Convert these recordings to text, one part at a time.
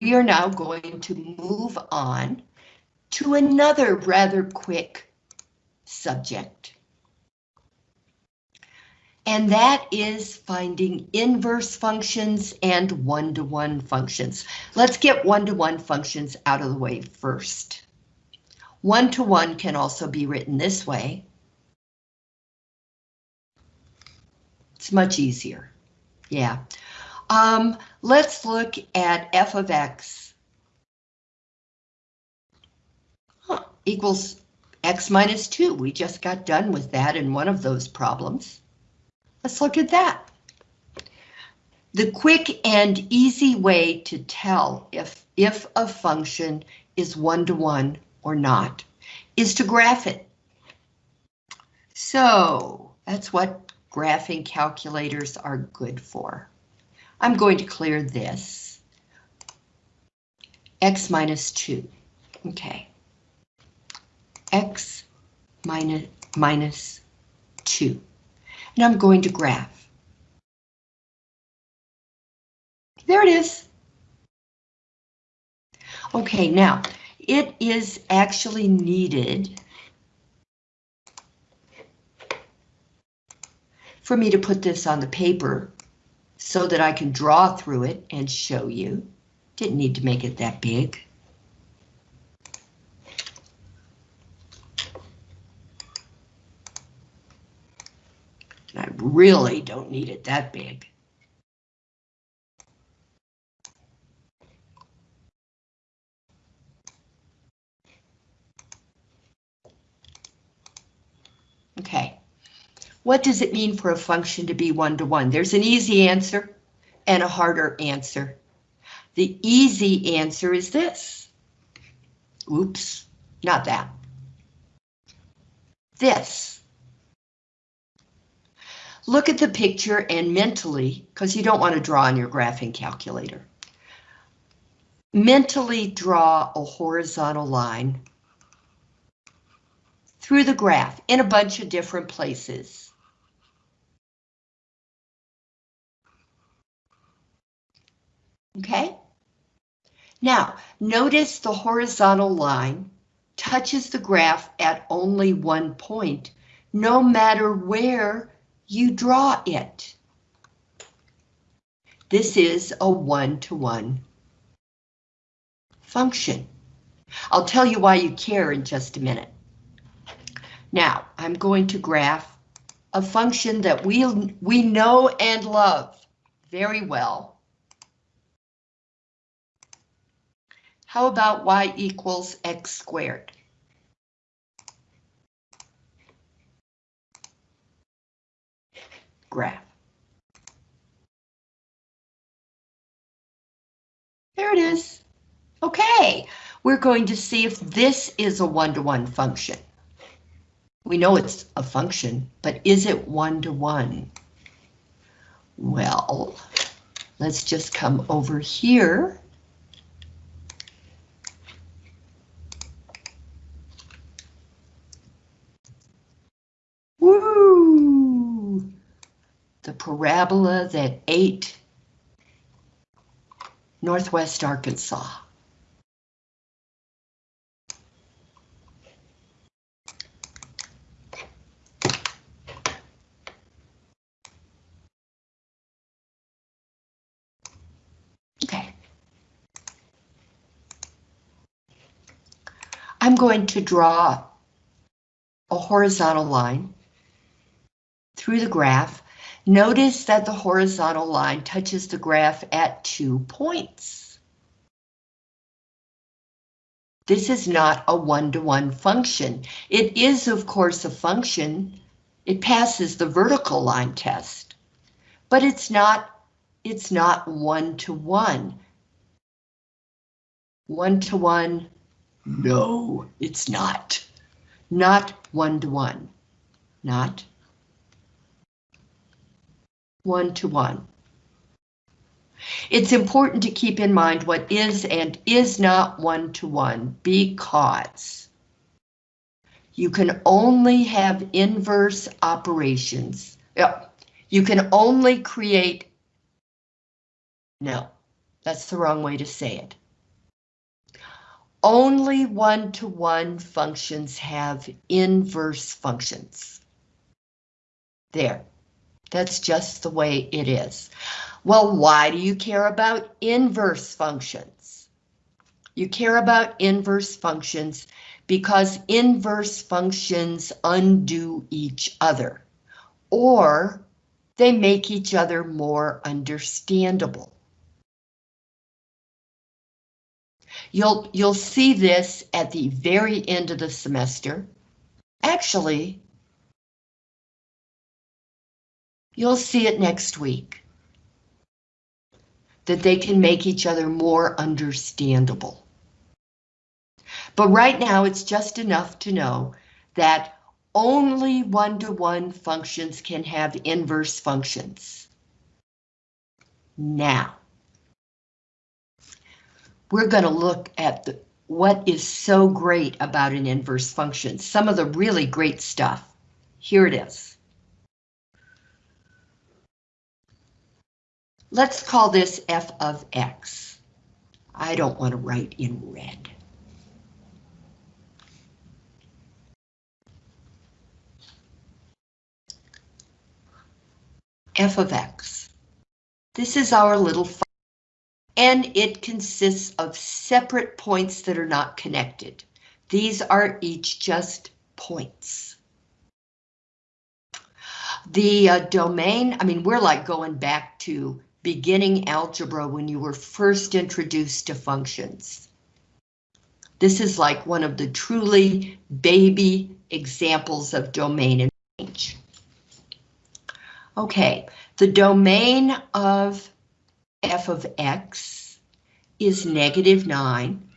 we are now going to move on to another rather quick subject. And that is finding inverse functions and one-to-one -one functions. Let's get one-to-one -one functions out of the way first. One-to-one -one can also be written this way. It's much easier. Yeah. Um, let's look at f of x equals x minus 2. We just got done with that in one of those problems. Let's look at that. The quick and easy way to tell if, if a function is one-to-one -one or not is to graph it. So that's what graphing calculators are good for. I'm going to clear this. X minus 2. Okay. X minus, minus 2. And I'm going to graph. There it is. Okay, now, it is actually needed for me to put this on the paper so that I can draw through it and show you. Didn't need to make it that big. I really don't need it that big. Okay. What does it mean for a function to be one-to-one? -one? There's an easy answer and a harder answer. The easy answer is this. Oops, not that. This. Look at the picture and mentally, because you don't want to draw on your graphing calculator. Mentally draw a horizontal line through the graph in a bunch of different places. Okay? Now, notice the horizontal line touches the graph at only one point, no matter where you draw it. This is a one-to-one -one function. I'll tell you why you care in just a minute. Now, I'm going to graph a function that we, we know and love very well. How about y equals x squared? Graph. There it is. Okay, we're going to see if this is a one-to-one -one function. We know it's a function, but is it one-to-one? -one? Well, let's just come over here parabola that ate Northwest Arkansas. Okay. I'm going to draw a horizontal line through the graph Notice that the horizontal line touches the graph at two points. This is not a one-to-one -one function. It is, of course, a function. It passes the vertical line test, but it's not it's not one-to-one. One-to-one, no, it's not. Not one-to-one, -one. not one-to-one. It's important to keep in mind what is and is not one-to-one -one because you can only have inverse operations. You can only create, no, that's the wrong way to say it. only one-to-one functions have inverse functions. There, that's just the way it is. Well, why do you care about inverse functions? You care about inverse functions because inverse functions undo each other, or they make each other more understandable. You'll, you'll see this at the very end of the semester. Actually, you'll see it next week. That they can make each other more understandable. But right now it's just enough to know that only one-to-one -one functions can have inverse functions. Now, we're going to look at the, what is so great about an inverse function, some of the really great stuff. Here it is. Let's call this f of x. I don't want to write in red. f of x. This is our little and it consists of separate points that are not connected. These are each just points. The uh, domain, I mean, we're like going back to beginning algebra when you were first introduced to functions. This is like one of the truly baby examples of domain and range. Okay, the domain of f of x is negative 9,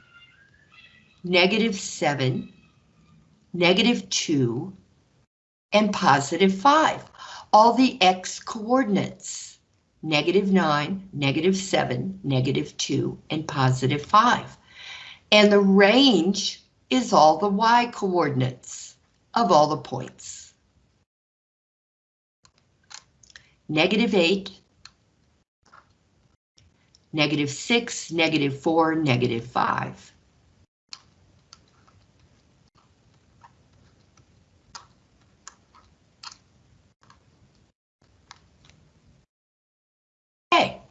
negative 7, negative 2, and positive 5. All the x coordinates, negative 9, negative 7, negative 2, and positive 5. And the range is all the y coordinates of all the points. Negative 8, negative 6, negative 4, negative 5. Okay,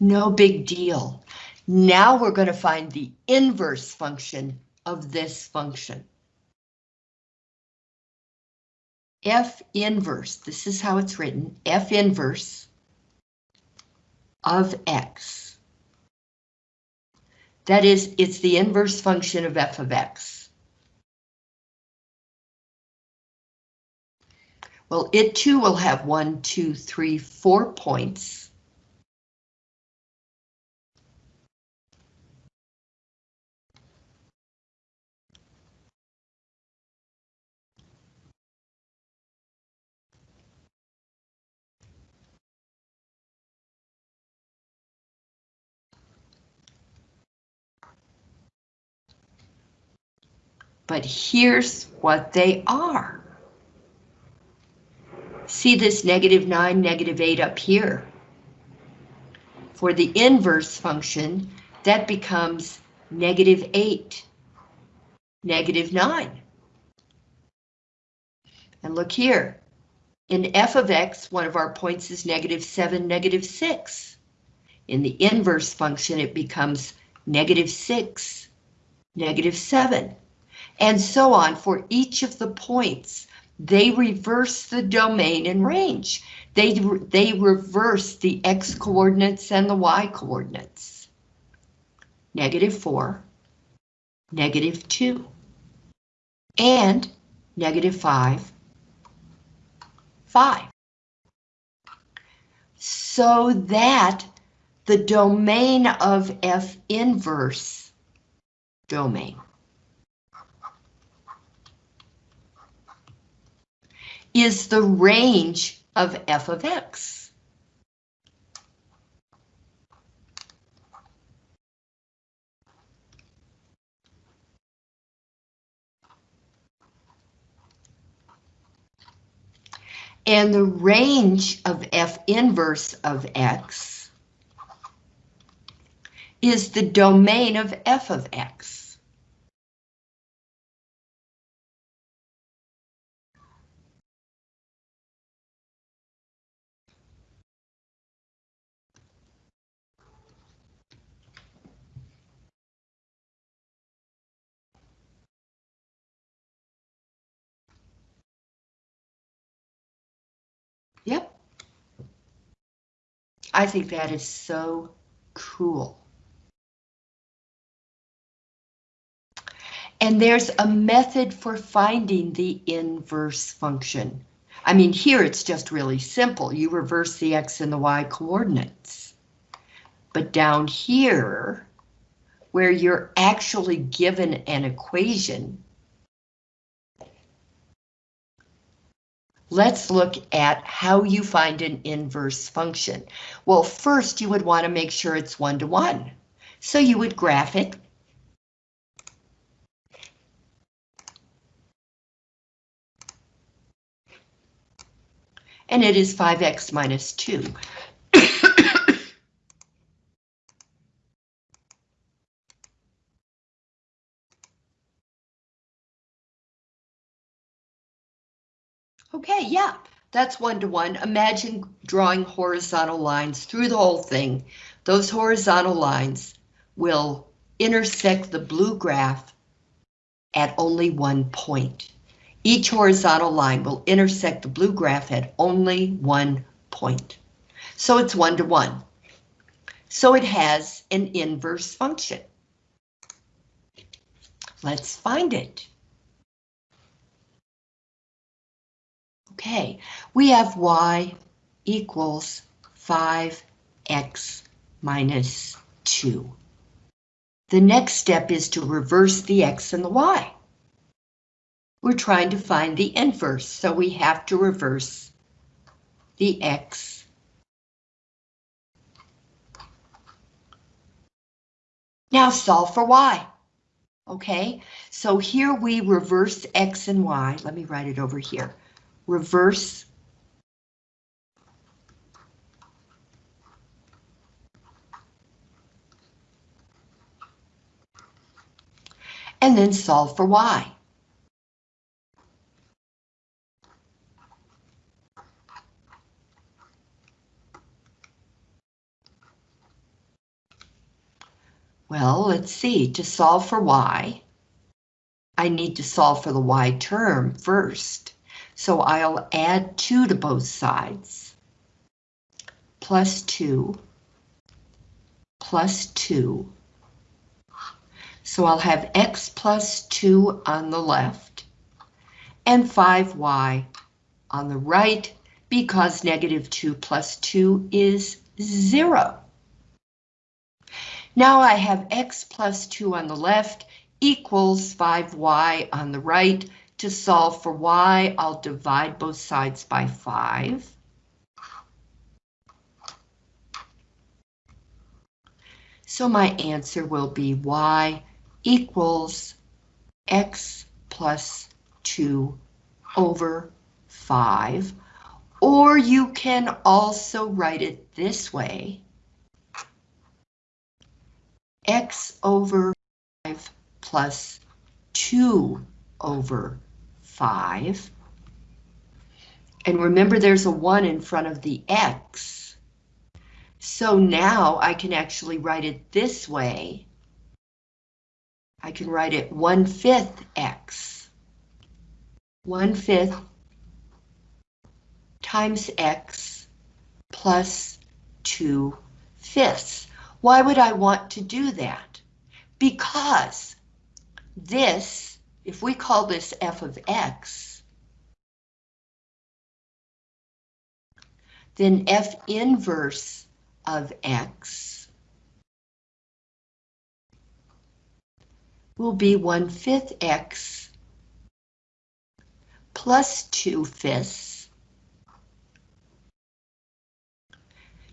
no big deal. Now we're going to find the inverse function of this function. F inverse, this is how it's written, F inverse of x. That is, it's the inverse function of f of x. Well, it too will have one, two, three, four points. But here's what they are. See this negative 9, negative 8 up here. For the inverse function, that becomes negative 8, negative 9. And look here, in f of x, one of our points is negative 7, negative 6. In the inverse function, it becomes negative 6, negative 7 and so on for each of the points. They reverse the domain and range. They, they reverse the x coordinates and the y coordinates. Negative 4, negative 2, and negative 5, 5. So that the domain of F inverse domain is the range of f of x. And the range of f inverse of x is the domain of f of x. I think that is so cool. And there's a method for finding the inverse function. I mean, here it's just really simple. You reverse the x and the y coordinates. But down here, where you're actually given an equation, let's look at how you find an inverse function. Well, first you would want to make sure it's one-to-one. So you would graph it and it is 5x minus 2. Okay, yeah, that's one-to-one. -one. Imagine drawing horizontal lines through the whole thing. Those horizontal lines will intersect the blue graph at only one point. Each horizontal line will intersect the blue graph at only one point. So it's one to one. So it has an inverse function. Let's find it. Okay, we have y equals 5x minus 2. The next step is to reverse the x and the y we're trying to find the inverse, so we have to reverse the x. Now solve for y. Okay, so here we reverse x and y. Let me write it over here. Reverse and then solve for y. Well, let's see, to solve for y, I need to solve for the y term first. So I'll add 2 to both sides. Plus 2, plus 2. So I'll have x plus 2 on the left, and 5y on the right, because negative 2 plus 2 is 0. Now I have x plus 2 on the left equals 5y on the right. To solve for y, I'll divide both sides by 5. So my answer will be y equals x plus 2 over 5. Or you can also write it this way x over 5 plus 2 over 5. And remember there's a 1 in front of the x. So now I can actually write it this way. I can write it 1 fifth x. 1 fifth times x plus 2 fifths. Why would I want to do that? Because this, if we call this f of x, then f inverse of x will be 1 fifth x plus 2 fifths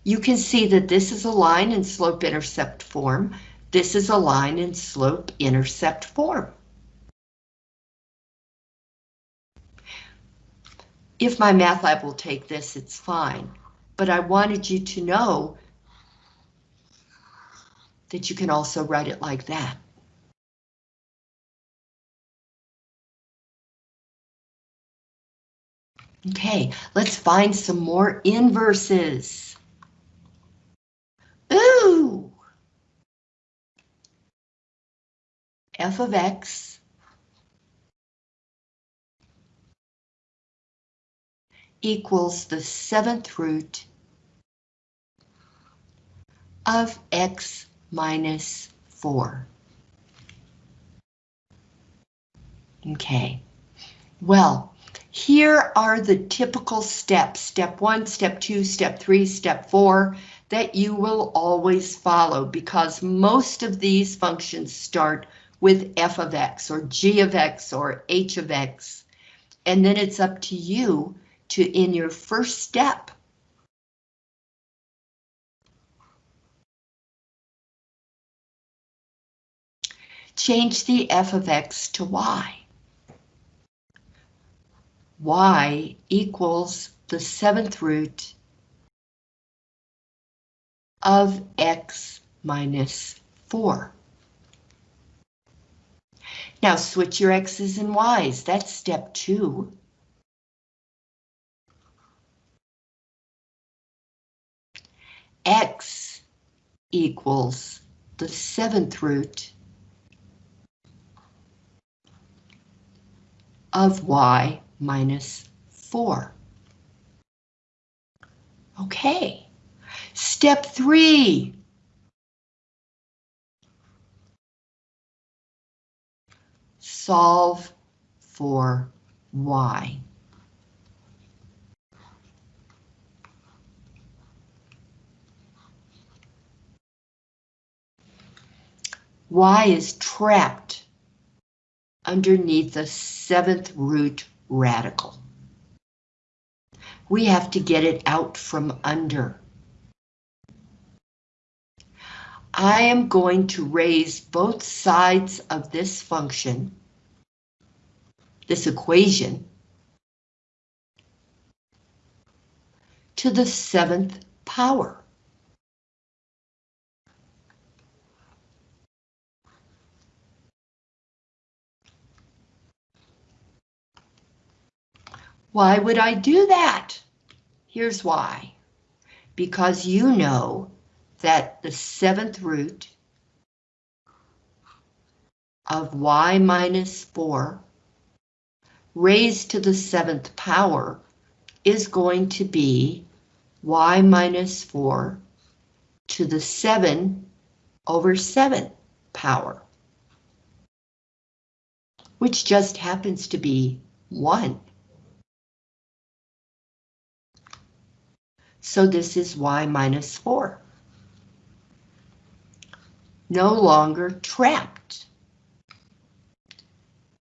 you can see that this is a line in slope-intercept form. This is a line in slope-intercept form. If MyMathLab will take this, it's fine. But I wanted you to know that you can also write it like that. Okay, let's find some more inverses. Ooh! f of x equals the seventh root of x minus 4. Okay, well, here are the typical steps, step one, step two, step three, step four, that you will always follow because most of these functions start with f of x or g of x or h of x. And then it's up to you to, in your first step, change the f of x to y. y equals the seventh root of x minus 4. Now switch your x's and y's, that's step two. X equals the seventh root of y minus 4. Okay, step three. Solve for y. y is trapped underneath the seventh root radical. We have to get it out from under. I am going to raise both sides of this function, this equation, to the seventh power. Why would I do that? Here's why. Because you know that the seventh root of y minus 4 raised to the seventh power is going to be y minus 4 to the 7 over 7 power, which just happens to be 1. So this is y minus 4. No longer trapped.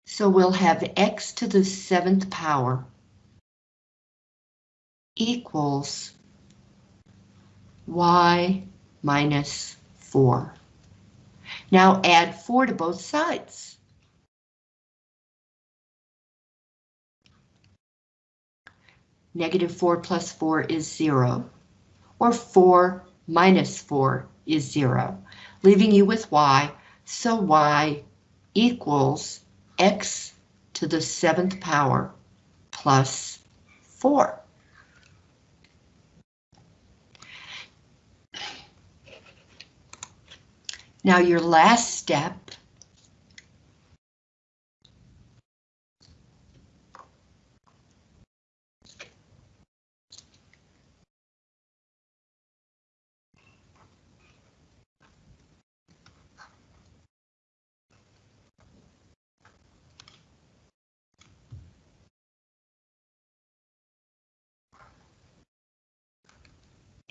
So we'll have x to the seventh power equals y minus 4. Now add 4 to both sides. Negative 4 plus 4 is 0, or 4 minus 4 is 0, leaving you with y, so y equals x to the seventh power plus 4. Now your last step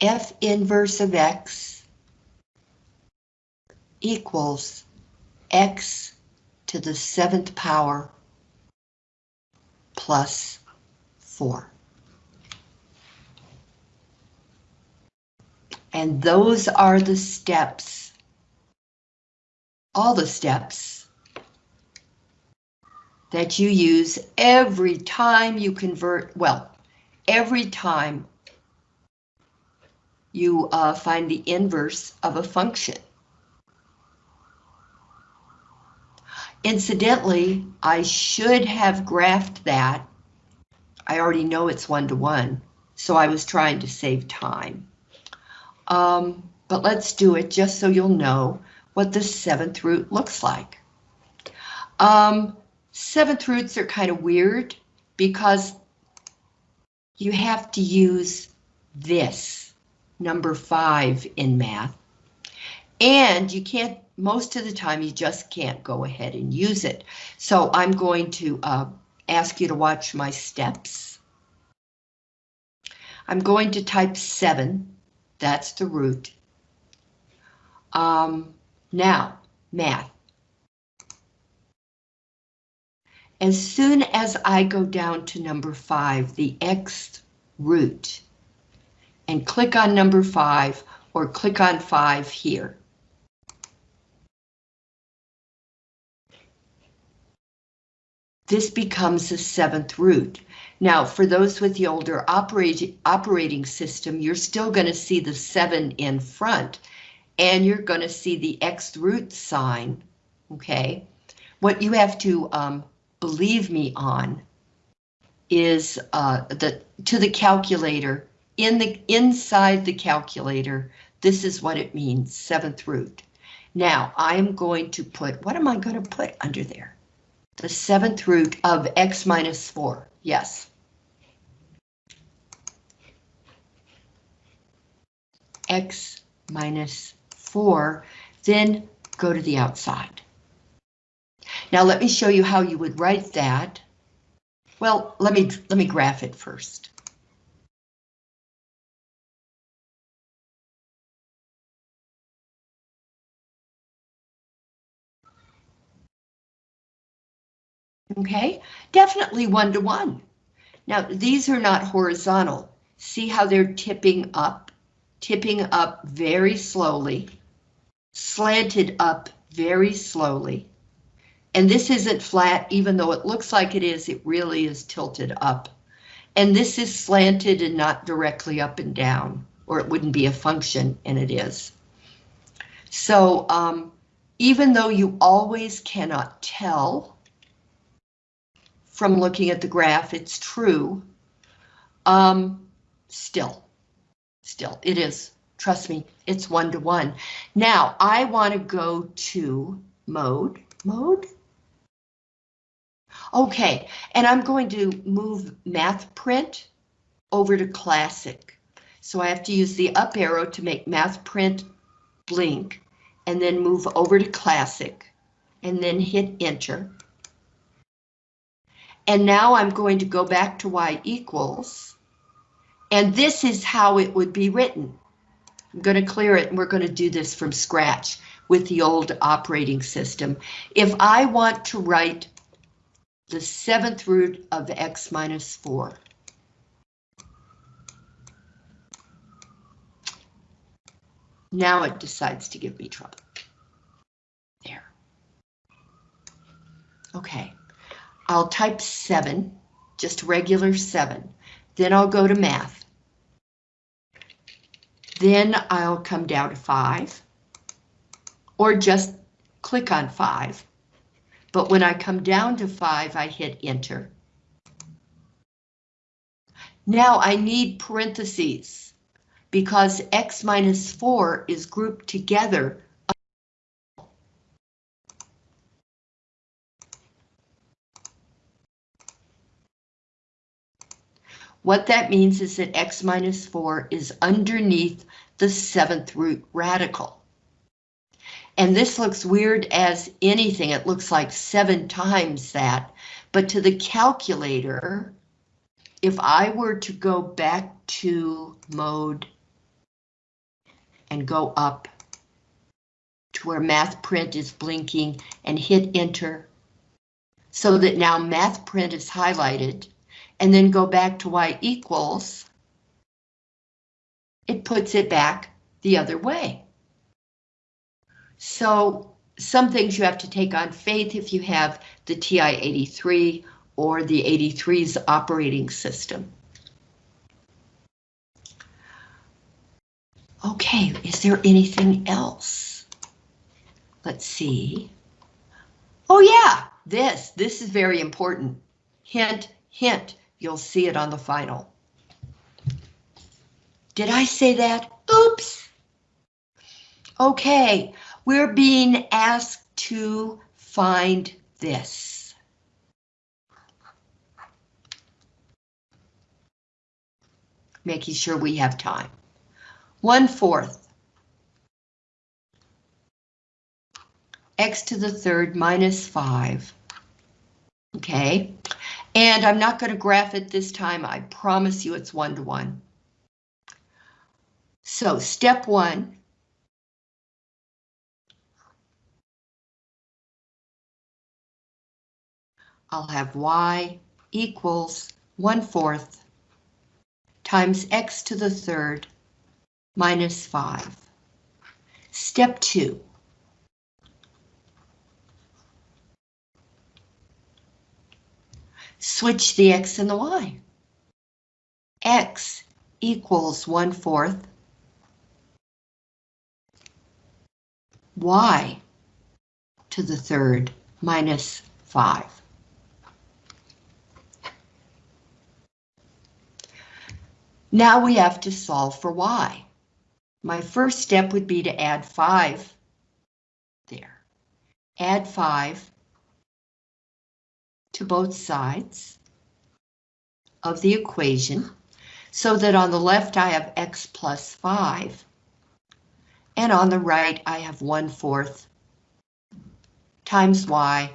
F inverse of X equals X to the seventh power plus 4. And those are the steps, all the steps that you use every time you convert, well, every time you uh, find the inverse of a function. Incidentally, I should have graphed that. I already know it's one-to-one, so I was trying to save time. Um, but let's do it just so you'll know what the seventh root looks like. Um, seventh roots are kind of weird because you have to use this, number five in math. And you can't, most of the time, you just can't go ahead and use it. So I'm going to uh, ask you to watch my steps. I'm going to type seven, that's the root. Um, now, math. As soon as I go down to number five, the X root, and click on number five or click on five here. This becomes the seventh root. Now, for those with the older operating, operating system, you're still going to see the seven in front, and you're going to see the X root sign, okay? What you have to um, believe me on is uh, the to the calculator in the inside the calculator. This is what it means, seventh root. Now I'm going to put, what am I going to put under there? The seventh root of x minus 4, yes. x minus 4, then go to the outside. Now let me show you how you would write that. Well, let me let me graph it first. Okay, definitely one to one. Now these are not horizontal. See how they're tipping up, tipping up very slowly, slanted up very slowly. And this isn't flat, even though it looks like it is, it really is tilted up. And this is slanted and not directly up and down, or it wouldn't be a function, and it is. So um, even though you always cannot tell from looking at the graph, it's true, um, still, still, it is. Trust me, it's one to one. Now, I want to go to mode, mode, Okay, and I'm going to move Math Print over to Classic. So I have to use the up arrow to make Math Print blink, and then move over to Classic, and then hit Enter. And now I'm going to go back to Y equals, and this is how it would be written. I'm going to clear it, and we're going to do this from scratch with the old operating system. If I want to write the seventh root of x minus 4. Now it decides to give me trouble. There. Okay, I'll type 7, just regular 7. Then I'll go to math. Then I'll come down to 5. Or just click on 5 but when I come down to 5, I hit enter. Now I need parentheses because x minus 4 is grouped together. What that means is that x minus 4 is underneath the seventh root radical. And this looks weird as anything. It looks like seven times that. But to the calculator, if I were to go back to mode and go up to where math print is blinking and hit enter so that now math print is highlighted and then go back to y equals, it puts it back the other way. So some things you have to take on faith if you have the TI-83 or the 83's operating system. Okay, is there anything else? Let's see. Oh yeah, this, this is very important. Hint, hint, you'll see it on the final. Did I say that? Oops. Okay, we're being asked to find this. making sure we have time. One fourth. X to the third minus five. Okay, and I'm not going to graph it this time. I promise you it's one to one. So step one, I'll have y equals 1 fourth times x to the third minus 5. Step 2. Switch the x and the y. x equals 1 fourth y to the third minus 5. Now we have to solve for y. My first step would be to add 5 there. Add 5 to both sides of the equation so that on the left I have x plus 5 and on the right I have 1 fourth times y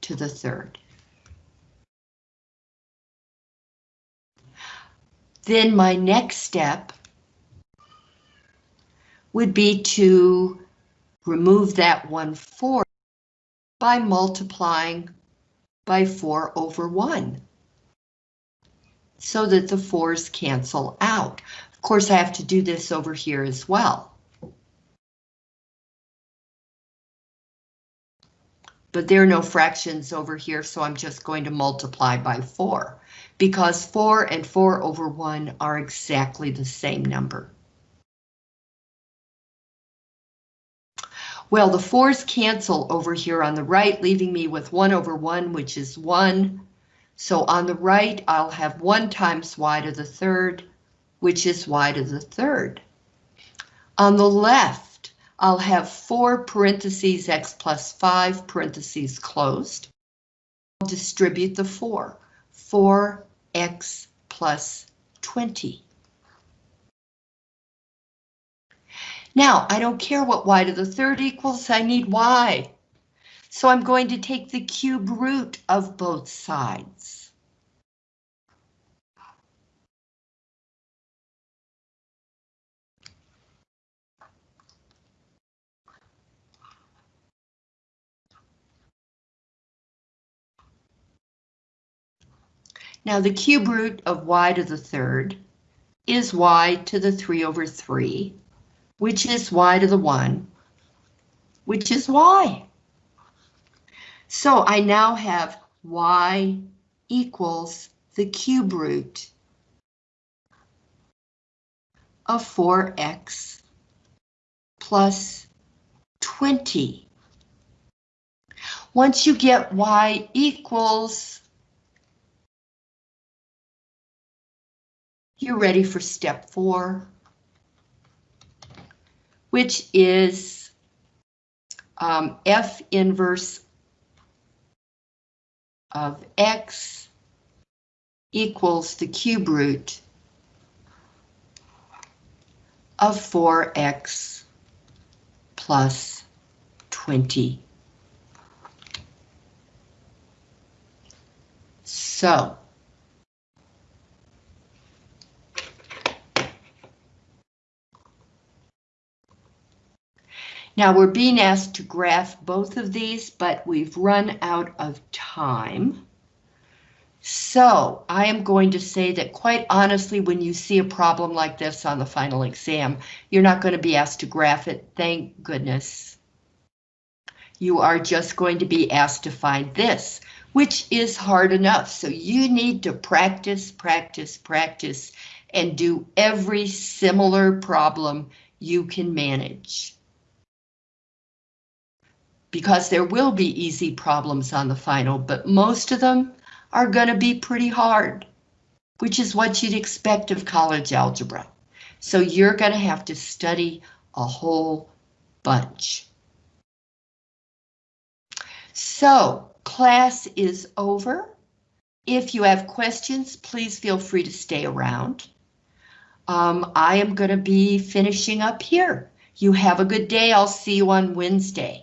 to the third. Then my next step would be to remove that 1 4 by multiplying by 4 over 1 so that the 4's cancel out. Of course, I have to do this over here as well. But there are no fractions over here, so I'm just going to multiply by 4 because 4 and 4 over 1 are exactly the same number. Well, the 4's cancel over here on the right, leaving me with 1 over 1, which is 1. So on the right, I'll have 1 times y to the third, which is y to the third. On the left, I'll have 4 parentheses x plus 5 parentheses closed. I'll distribute the 4. 4x plus 20. Now, I don't care what y to the third equals, I need y. So I'm going to take the cube root of both sides. Now the cube root of y to the third is y to the 3 over 3, which is y to the 1, which is y. So I now have y equals the cube root of 4x plus 20. Once you get y equals you're ready for step four, which is um, F inverse of X equals the cube root of 4X plus 20. So Now we're being asked to graph both of these, but we've run out of time. So I am going to say that quite honestly, when you see a problem like this on the final exam, you're not going to be asked to graph it, thank goodness. You are just going to be asked to find this, which is hard enough. So you need to practice, practice, practice, and do every similar problem you can manage because there will be easy problems on the final, but most of them are going to be pretty hard, which is what you'd expect of college algebra. So you're going to have to study a whole bunch. So class is over. If you have questions, please feel free to stay around. um, I am going to be finishing up here. You have a good day. I'll see you on Wednesday.